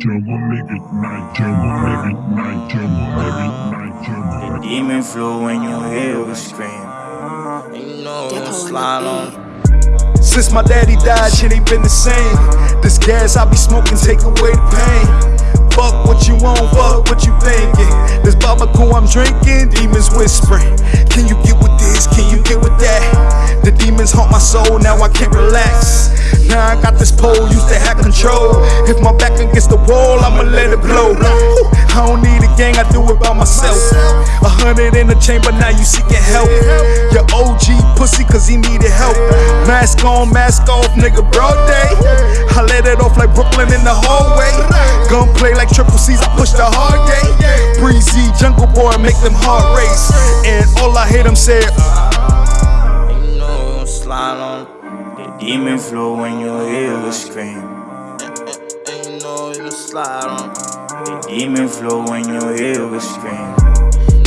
jungle, make it night, jungle, make it night, jungle, make night, jungle. The demon flow when you hear the scream. You know Diplo slide on. Since my daddy died, shit ain't been the same. This gas I be smoking take away the pain. Fuck what you want, fuck what you thinking. This Bamako I'm drinking, demons whispering. Can you get with this? Soul, now I can't relax. Now I got this pole, used to have control. If my back against the wall, I'ma let it blow. I don't need a gang, I do it by myself. A hundred in the chamber, now you seeking help. Your OG pussy, cause he needed help. Mask on, mask off, nigga, broad day. I let it off like Brooklyn in the hallway. Gunplay like triple C's, I push the hard day. Breezy, jungle boy, make them heart race. And all I hear them say, demon flow when you hear the scream. You know you slide on. The demon flow when you hear the scream.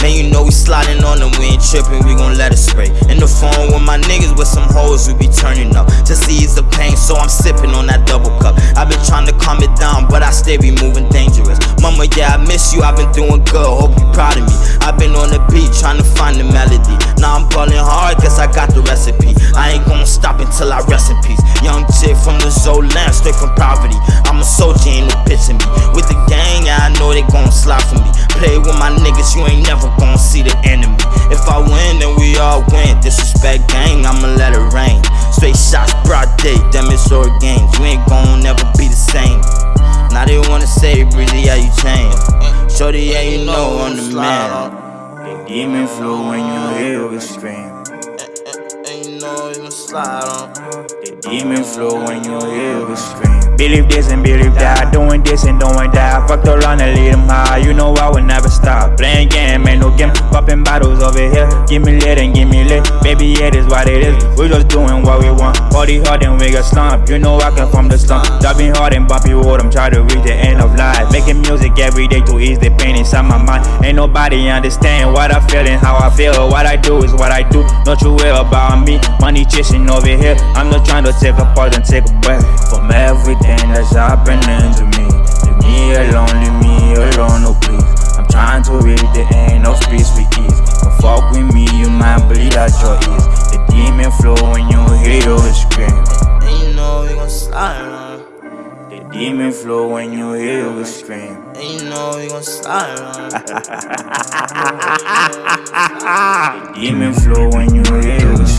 Man, you know we sliding on them, we ain't tripping, we gon' let it spray. In the phone with my niggas with some hoes, we be turning up. Just to ease the pain, so I'm sipping on that double cup. i been trying to calm it down, but I stay be moving dangerous. Yeah, I miss you, I've been doing good, hope you proud of me. I've been on the beat, trying to find the melody. Now I'm ballin' hard, guess I got the recipe. I ain't gonna stop until I rest in peace. Young chick from the Zolan, straight from poverty. I'm a soldier, ain't no bitch in me. With the gang, yeah, I know they gon' slide for me. Play with my niggas, you ain't never gon' see the enemy. If I win, then we all win. Disrespect gang, I'ma let it rain. Straight shots, broad day, them it's all games. You ain't gon' never be the same. Now they wanna say, Breezy, how you change. Uh, Shorty, yeah, you know I'm the man. The demon flow when you hear the scream. Uh, uh, and you know you can slide on. Demon flow when you hear the scream. Believe this and believe that, doing this and doing that. Fuck around and lead them high, you know I will never stop. Playing game, ain't no game, popping bottles over here. Give me lit and give me lit, baby, it is what it is. We just doing what we want. Party hard and we get slump, you know I come from the slump. Driving hard and bumpy road, I'm trying to reach the end of life. Making music every day to ease the pain inside my mind. Ain't nobody understand what I feel and how I feel. What I do is what I do, don't you worry about me. Money chasing over here, I'm not trying to take a pause and take a breath from everything that's happening to me. Leave me alone, leave me alone, no please. I'm trying to reach the end of peace with ease. Don't fuck with me, you might bleed at your ears. The demon flow when you hear your scream. And you know we gon' slide on. The demon flow when you hear the scream. And you know we gon' slide on. the demon flow when you hear the scream.